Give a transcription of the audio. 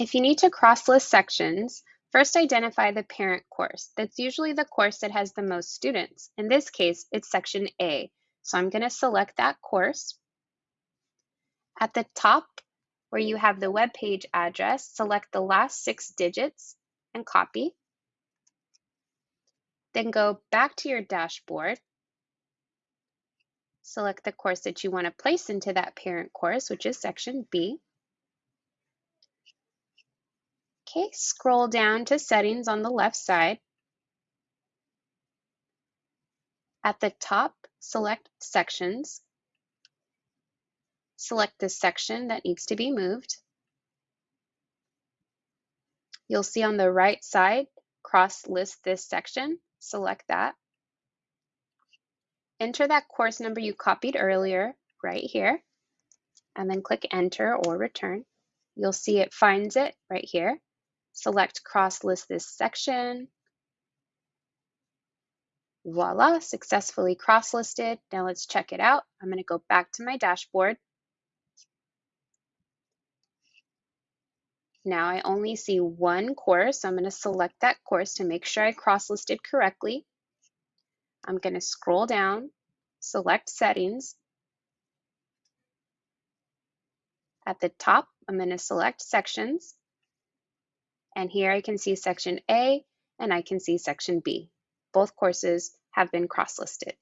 If you need to cross-list sections, first identify the parent course. That's usually the course that has the most students. In this case, it's section A. So I'm going to select that course. At the top, where you have the web page address, select the last six digits and copy. Then go back to your dashboard. Select the course that you want to place into that parent course, which is section B. Okay, scroll down to settings on the left side. At the top, select sections. Select the section that needs to be moved. You'll see on the right side, cross list this section. Select that. Enter that course number you copied earlier right here, and then click enter or return. You'll see it finds it right here. Select cross list this section. Voila, successfully cross listed. Now let's check it out. I'm gonna go back to my dashboard. Now I only see one course. I'm gonna select that course to make sure I cross listed correctly. I'm gonna scroll down, select settings. At the top, I'm gonna select sections. And here I can see section A and I can see section B. Both courses have been cross-listed.